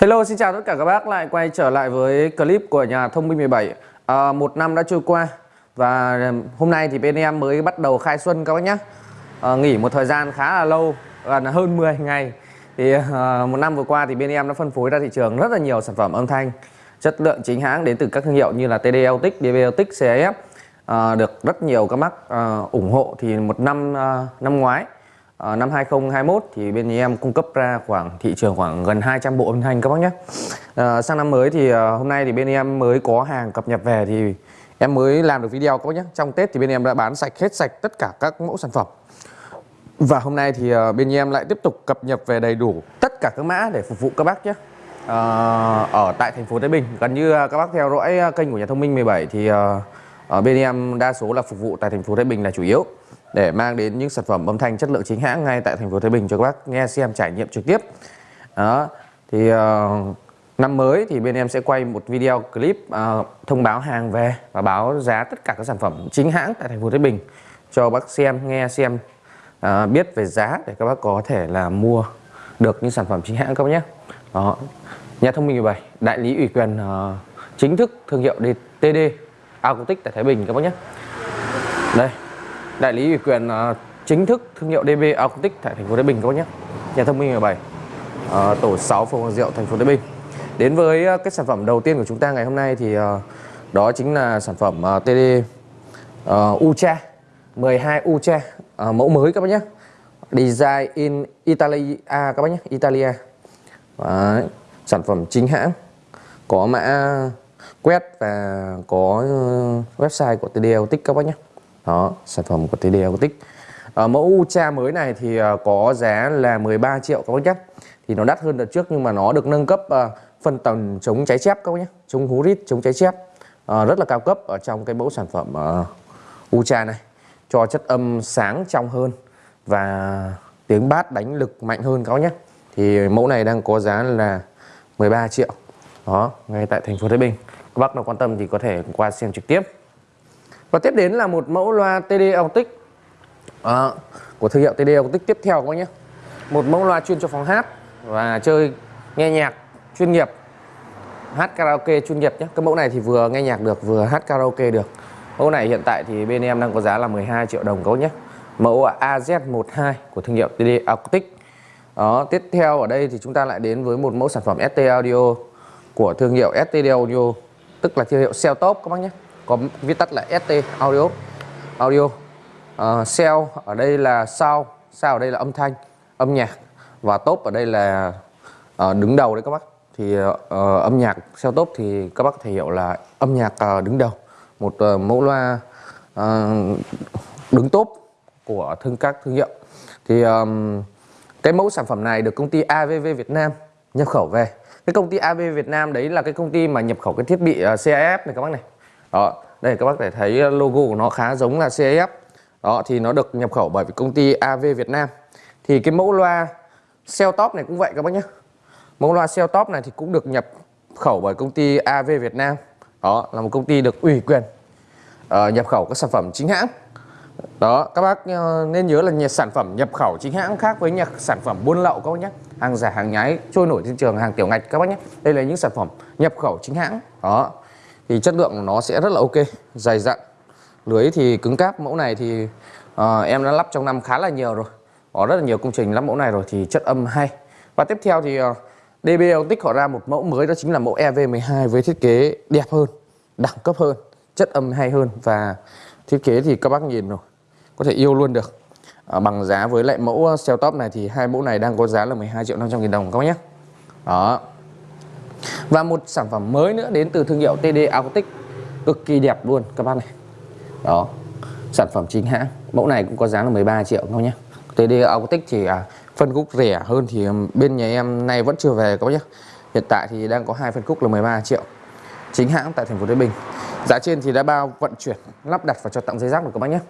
Hello xin chào tất cả các bác. Lại quay trở lại với clip của nhà thông minh 17 à, Một năm đã trôi qua và hôm nay thì bên em mới bắt đầu khai xuân các bác nhé à, Nghỉ một thời gian khá là lâu gần hơn 10 ngày. Thì à, một năm vừa qua thì bên em đã phân phối ra thị trường rất là nhiều sản phẩm âm thanh chất lượng chính hãng đến từ các thương hiệu như là TD Autic, DB Autic, CIF à, được rất nhiều các bác à, ủng hộ thì một năm à, năm ngoái à, năm 2021 thì bên em cung cấp ra khoảng thị trường khoảng gần 200 bộ âm thanh các bác nhé. À, sang năm mới thì à, hôm nay thì bên em mới có hàng cập nhật về thì em mới làm được video các bác nhé. Trong Tết thì bên em đã bán sạch hết sạch tất cả các mẫu sản phẩm. Và hôm nay thì à, bên em lại tiếp tục cập nhật về đầy đủ tất cả các mã để phục vụ các bác nhé. À, ở tại thành phố Thái Bình gần như các bác theo dõi kênh của nhà thông minh 17 thì ở bên em đa số là phục vụ tại thành phố Thái Bình là chủ yếu để mang đến những sản phẩm âm thanh chất lượng chính hãng ngay tại thành phố Thái Bình cho các bác nghe xem trải nghiệm trực tiếp. Đó. Thì uh, năm mới thì bên em sẽ quay một video clip uh, thông báo hàng về và báo giá tất cả các sản phẩm chính hãng tại thành phố Thái Bình cho bác xem nghe xem uh, biết về giá để các bác có thể là mua được những sản phẩm chính hãng các bác nhé. Đó. Nhà thông minh 17 đại lý ủy quyền uh, chính thức thương hiệu DTD Acoustic tại Thái Bình các bác nhé. Đây đại lý ủy quyền uh, chính thức thương hiệu DB Acoustic tại thành phố Thái Bình các bác nhé. Nhà thông minh 17 uh, ờ, tổ 6 phường Hoàng Diệu thành phố Thái Bình. Đến với uh, cái sản phẩm đầu tiên của chúng ta ngày hôm nay thì uh, đó chính là sản phẩm uh, TD uh, Ucha 12 Ucha uh, mẫu mới các bác nhé. Design in Italia các bác nhé Italia. Đấy. sản phẩm chính hãng có mã quét và có website của TD Autic các bác nhé đó sản phẩm của TD Acoustic à, ờ, mẫu Ultra mới này thì ờ, có giá là 13 triệu các bác nhé. Thì nó đắt hơn đợt trước nhưng mà nó được nâng cấp à, phân tầng chống cháy chép các bác nhé. Chống hú rít chống cháy chép. À, rất là cao cấp ở trong cái mẫu sản phẩm à, Ultra này. Cho chất âm sáng trong hơn và tiếng bát đánh lực mạnh hơn các bác nhé. Thì mẫu này đang có giá là 13 triệu. Đó ngay tại thành phố Thái Bình. Các bác nào quan tâm thì có thể qua xem trực tiếp và tiếp đến là một mẫu loa TD Autic à, của thương hiệu TD Autic tiếp theo các bác nhé. Một mẫu loa chuyên cho phòng hát và chơi nghe nhạc chuyên nghiệp. Hát karaoke chuyên nghiệp nhé. Cái mẫu này thì vừa nghe nhạc được vừa hát karaoke được. Mẫu này hiện tại thì bên em đang có giá là 12 triệu đồng các bác nhé. Mẫu AZ12 của thương hiệu TD Acoustic đó tiếp theo ở đây thì chúng ta lại đến với một mẫu sản phẩm ST Audio của thương hiệu ST Audio tức là thương hiệu Cell các bác nhé có viết tắt là ST audio. Audio ờ, uh, cell ở đây là sound sound ở đây là âm thanh âm nhạc. Và top ở đây là uh, đứng đầu đấy các bác. Thì uh, âm nhạc cell top thì các bác có thể hiểu là âm nhạc uh, đứng đầu. Một uh, mẫu loa uh, đứng top của thương các thương hiệu. Thì um, cái mẫu sản phẩm này được công ty AVV Việt Nam nhập khẩu về. Cái công ty AVV Việt Nam đấy là cái công ty mà nhập khẩu cái thiết bị uh, CIF này các bác này đó đây các bác để thấy ờ, logo của nó khá giống là CAF đó thì nó được nhập khẩu bởi công ty AV Việt Nam. Thì cái mẫu loa cell top này cũng vậy các bác nhé. Mẫu loa cell top này thì cũng được nhập khẩu bởi công ty AV Việt Nam. Đó là một công ty được ủy quyền uh, nhập khẩu các sản phẩm chính hãng. Đó các bác uh, nên nhớ là nhà sản phẩm nhập khẩu chính hãng khác với nhà sản phẩm buôn lậu các bác nhé. Hàng giả hàng nhái trôi nổi trên trường hàng tiểu ngạch các bác nhé. Đây là những sản phẩm nhập khẩu chính hãng. Đó thì chất lượng của nó sẽ rất là ok dày dặn. Lưới thì cứng cáp mẫu này thì uh, em đã lắp trong năm khá là nhiều rồi. Có rất là nhiều công trình lắp mẫu này rồi thì chất âm hay. Và tiếp theo thì ờ, uh, DBL tích họ ra một mẫu mới đó chính là mẫu EV12 với thiết kế đẹp hơn đẳng cấp hơn chất âm hay hơn. Và thiết kế thì các bác nhìn rồi có thể yêu luôn được. À, bằng giá với lại mẫu cell top này thì hai mẫu này đang có giá là 12 triệu 500 nghìn đồng các bác nhé. Đó và một sản phẩm mới nữa đến từ thương hiệu TD Acoustic. Cực kỳ đẹp luôn các bác này. Đó sản phẩm chính hãng. Mẫu này cũng có giá là 13 triệu thôi nhé TD Acoustic thì à, phân khúc rẻ hơn thì bên nhà em nay vẫn chưa về các bác nhé hiện tại thì đang có hai phân khúc là 13 triệu. Chính hãng tại thành phố Thái Bình. Giá trên thì đã bao vận chuyển lắp đặt và cho tặng dây rác được các bác nhé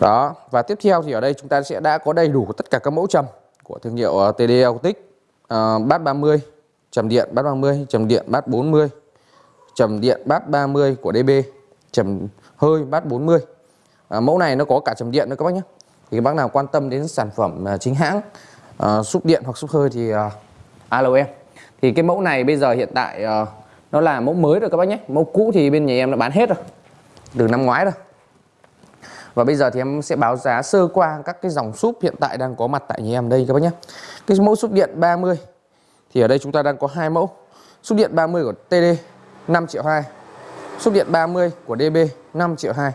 đó và tiếp theo thì ở đây chúng ta sẽ đã có đầy đủ tất cả các mẫu trầm của thương hiệu ờ, TD Acoustic. Uh, bát 30 trầm điện bát 30 trầm điện bát 40 trầm điện bát 30 của DB trầm hơi bát 40 à, mẫu này nó có cả trầm điện nữa các bác nhé. Thì các bác nào quan tâm đến sản phẩm à, chính hãng à, xúc điện hoặc xúc hơi thì à, alo em. Thì cái mẫu này bây giờ hiện tại à, nó là mẫu mới rồi các bác nhé. Mẫu cũ thì bên nhà em đã bán hết rồi từ năm ngoái rồi. Và bây giờ thì em sẽ báo giá sơ qua các cái dòng súp hiện tại đang có mặt tại nhà em đây các bác nhé. Cái mẫu súp điện 30 thì ở đây chúng ta đang có hai mẫu. Xúc điện 30 của TD 5 triệu 2 xúc điện 30 của DB 5 triệu 2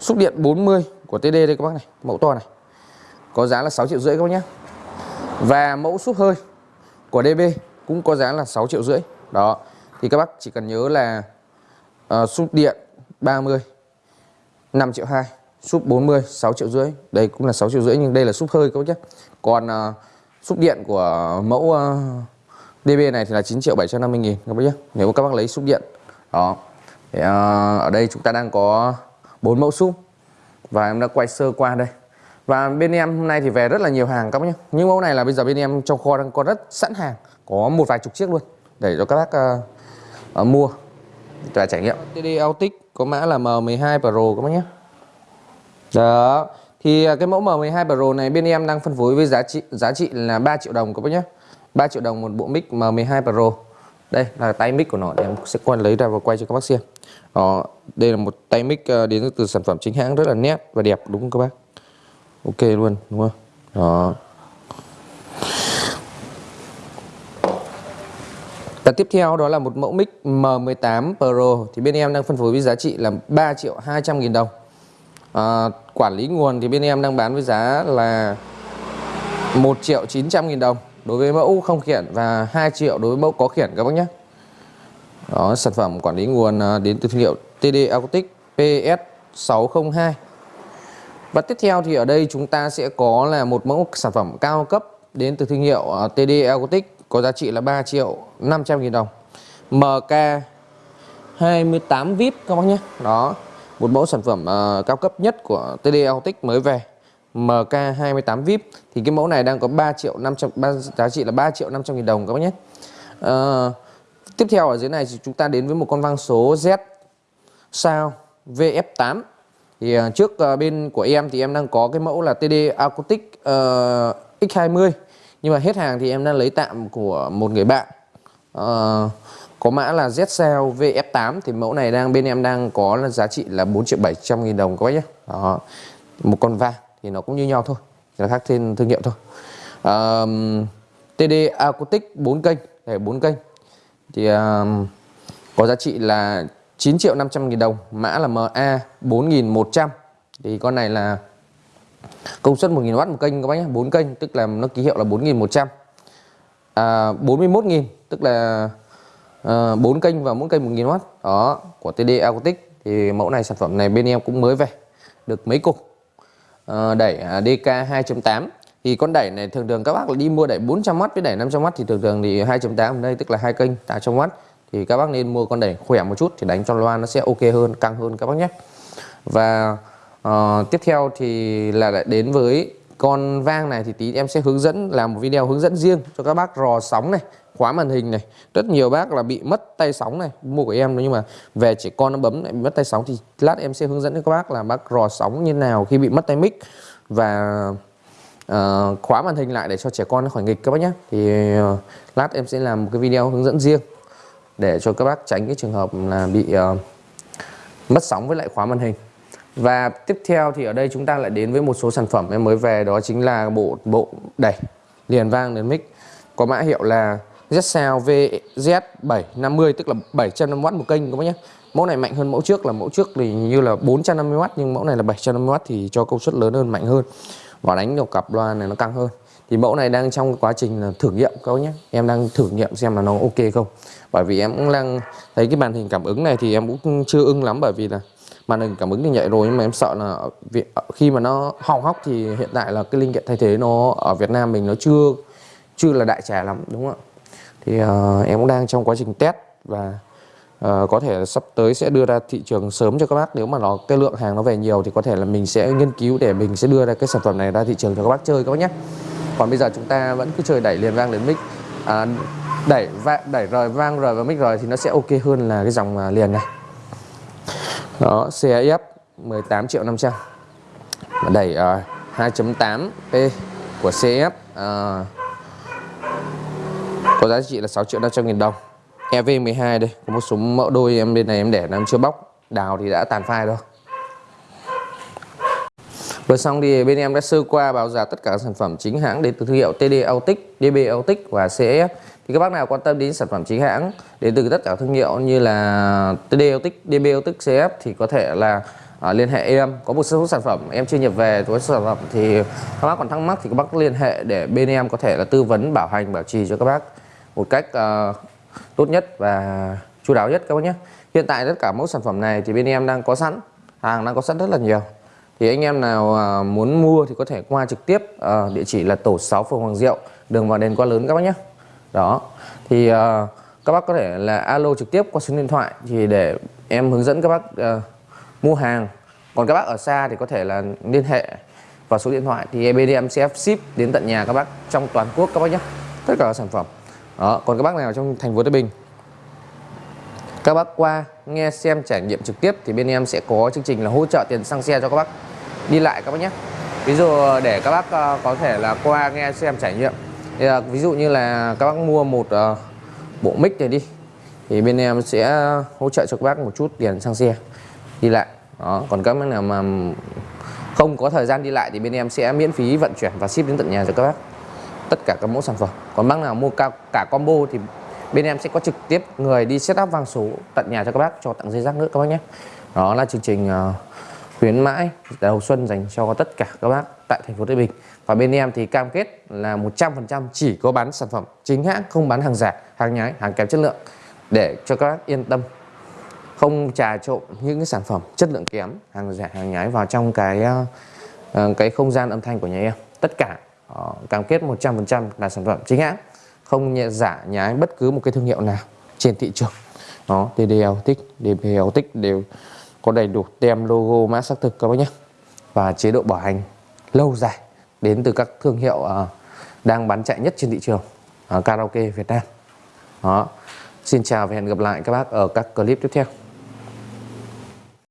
xúc điện 40 của TD đây các bác này mẫu to này. Có giá là 6 triệu rưỡi các bác nhé. Và mẫu xúc hơi của DB cũng có giá là 6 triệu rưỡi. Đó thì các bác chỉ cần nhớ là uh, xúc điện 30 5 triệu 2 súp 40 6 triệu rưỡi. Đây cũng là 6 triệu rưỡi nhưng đây là súp hơi các bác nhé. Còn uh, Xúc điện của mẫu ờ, DB này thì là 9 triệu 750 nghìn các bác nhé. Nếu các bác lấy xúc điện đó. Thì, ờ, ở đây chúng ta đang có bốn mẫu xúc và em đã quay sơ qua đây. Và bên em hôm nay thì về rất là nhiều hàng các bác nhé. Những mẫu này là bây giờ bên em trong kho đang có rất sẵn hàng có một vài chục chiếc luôn để cho các bác uh, uh, mua và trải nghiệm. TD Autic có mã là M12 Pro các bác nhé. Đó thì à, cái mẫu M12 Pro này bên em đang phân phối với giá trị giá trị là 3 triệu đồng các bác nhé 3 triệu đồng một bộ mic M12 Pro. Đây là tay mic của nó để em sẽ quay lấy ra và quay cho các bác xem. Đó, đây là một tay mic à, đến từ sản phẩm chính hãng rất là nét và đẹp đúng không các bác? Ok luôn đúng không? Đó. Và tiếp theo đó là một mẫu mic M18 Pro. Thì bên em đang phân phối với giá trị là 3 triệu 200 nghìn đồng. À, Quản lý nguồn thì bên em đang bán với giá là 1 triệu 900 nghìn đồng đối với mẫu không khiển và 2 triệu đối với mẫu có khiển các bác nhé. Đó, sản phẩm quản lý nguồn à, đến từ thương hiệu TD Acoustic PS602 và tiếp theo thì ở đây chúng ta sẽ có là một mẫu sản phẩm cao cấp đến từ thương hiệu à, TD Acoustic có giá trị là 3 triệu 500 nghìn đồng. MK 28 VIP các bác nhé. Đó một mẫu sản phẩm uh, cao cấp nhất của TD Autic mới về MK 28 VIP thì cái mẫu này đang có 3 triệu 500 3, giá trị là 3 triệu 500 nghìn đồng các bác nhé. Uh, tiếp theo ở dưới này thì chúng ta đến với một con vang số Z sao VF8 thì uh, trước uh, bên của em thì em đang có cái mẫu là TD Acoustic uh, X20 nhưng mà hết hàng thì em đang lấy tạm của một người bạn. Uh, có mã là ZCell VF8 thì mẫu này đang bên em đang có là giá trị là 4 triệu 700 nghìn đồng các bác nhé. Đó. một con vàng thì nó cũng như nhau thôi là khác tên thương hiệu thôi. Uh, TD Acoustic 4 kênh để 4 kênh. Thì uh, có giá trị là 9 triệu 500 nghìn đồng mã là MA 4100 thì con này là công suất 1000W một kênh các bác nhé 4 kênh tức là nó ký hiệu là 4100 à, 41.000 tức là Ờ, bốn kênh và mỗi kênh 1000W đó của TD Acoustic. Thì mẫu này sản phẩm này bên em cũng mới về được mấy cục. Ờ, à, đẩy DK 2.8 thì con đẩy này thường thường các bác đi mua đẩy 400W với đẩy 500W thì thường thường thì 2.8 đây tức là hai kênh 800W thì các bác nên mua con đẩy khỏe một chút thì đánh cho loa nó sẽ ok hơn căng hơn các bác nhé. Và uh, tiếp theo thì là lại đến với con vang này thì tí em sẽ hướng dẫn làm một video hướng dẫn riêng cho các bác rò sóng này khóa màn hình này. Rất nhiều bác là bị mất tay sóng này mua của em nhưng mà về trẻ con nó bấm lại bị mất tay sóng thì lát em sẽ hướng dẫn cho các bác là bác rò sóng như nào khi bị mất tay mic. Và uh, khóa màn hình lại để cho trẻ con nó khỏi nghịch các bác nhé thì uh, lát em sẽ làm một cái video hướng dẫn riêng để cho các bác tránh cái trường hợp là bị uh, mất sóng với lại khóa màn hình. Và tiếp theo thì ở đây chúng ta lại đến với một số sản phẩm. Em mới về đó chính là bộ bộ đẩy liền vang đến mic. Có mã hiệu là ZSound VZ750 tức là 750W một kênh, các bác nhé. Mẫu này mạnh hơn mẫu trước, là mẫu trước thì như là 450W nhưng mẫu này là 750W thì cho công suất lớn hơn, mạnh hơn và đánh được cặp loa này nó căng hơn. Thì mẫu này đang trong quá trình thử nghiệm, các bác nhé. Em đang thử nghiệm xem là nó ok không. Bởi vì em cũng đang thấy cái màn hình cảm ứng này thì em cũng chưa ưng lắm, bởi vì là màn hình cảm ứng thì nhạy rồi, nhưng mà em sợ là ờ, khi mà nó hỏng hóc thì hiện tại là cái linh kiện thay thế nó ở Việt Nam mình nó chưa chưa là đại trà lắm, đúng không ạ thì uh, em cũng đang trong quá trình test và uh, có thể sắp tới sẽ đưa ra thị trường sớm cho các bác. Nếu mà nó cái lượng hàng nó về nhiều thì có thể là mình sẽ nghiên cứu để mình sẽ đưa ra cái sản phẩm này ra thị trường cho các bác chơi các bác nhé. Còn bây giờ chúng ta vẫn cứ chơi đẩy liền vang đến mic. À, đẩy va, đẩy rời vang rời vào mic rồi thì nó sẽ ok hơn là cái dòng à, liền này. Đó CF 18 triệu 500 đẩy ờ, uh, 2.8P của CF uh, có giá trị là 6 triệu 500 nghìn đồng EV12 đây có một số mẫu đôi em bên này em để em chưa bóc đào thì đã tàn phai rồi Vừa xong thì bên em đã sơ qua báo giá tất cả các sản phẩm chính hãng đến từ thương hiệu TD Autic, DB Autic và CF. Thì các bác nào quan tâm đến sản phẩm chính hãng đến từ tất cả thương hiệu như là TD Autic, DB Autic, CF thì có thể là À, liên hệ em. Có một số sản phẩm em chưa nhập về với sản phẩm thì các bác còn thắc mắc thì các bác liên hệ để bên em có thể là tư vấn bảo hành bảo trì cho các bác một cách uh, tốt nhất và chu đáo nhất các bác nhé. Hiện tại tất cả mẫu sản phẩm này thì bên em đang có sẵn, hàng đang có sẵn rất là nhiều. Thì anh em nào uh, muốn mua thì có thể qua trực tiếp uh, địa chỉ là tổ 6 phường Hoàng Diệu đường vào đền Qua Lớn các bác nhé. Đó. Thì uh, các bác có thể là alo trực tiếp qua số điện thoại thì để em hướng dẫn các bác mua hàng. Còn các bác ở xa thì có thể là liên hệ vào số điện thoại thì bên em sẽ ship đến tận nhà các bác trong toàn quốc các bác nhé. Tất cả các sản phẩm đó còn các bác nào trong thành phố Thái Bình? Các bác qua nghe xem trải nghiệm trực tiếp thì bên em sẽ có chương trình là hỗ trợ tiền xăng xe cho các bác. Đi lại các bác nhé. Ví dụ để các bác ờ, có thể là qua nghe xem trải nghiệm. Thì, ờ, ví dụ như là các bác mua một uh, bộ mic này đi thì bên em sẽ hỗ trợ cho các bác một chút tiền xăng xe. Đi lại. Đó còn các bác nào mà không có thời gian đi lại thì bên em sẽ miễn phí vận chuyển và ship đến tận nhà cho các bác tất cả các mẫu sản phẩm. Còn bác nào mua cả, cả combo thì bên em sẽ có trực tiếp người đi setup vang số tận nhà cho các bác cho tặng dây rác nữa các bác nhé. Đó là chương trình uh, khuyến mãi đầu xuân dành cho tất cả các bác tại thành phố Thái Bình. Và bên em thì cam kết là 100% chỉ có bán sản phẩm chính hãng không bán hàng giả hàng nhái hàng kém chất lượng để cho các bác yên tâm. Không trà trộn những cái sản phẩm chất lượng kém hàng giả hàng nhái vào trong cái uh, cái không gian âm thanh của nhà em. Tất cả Ờ, cam kết 100% là sản phẩm chính hãng không nhẹ giả nhái bất cứ một cái thương hiệu nào trên thị trường. Nó TDL tích DPL tích đều có đầy đủ tem logo mã xác thực các bác nhé. Và chế độ bảo hành lâu dài đến từ các thương hiệu uh, đang bán chạy nhất trên thị trường uh, karaoke Việt Nam. Đó xin chào và hẹn gặp lại các bác ở các clip tiếp theo.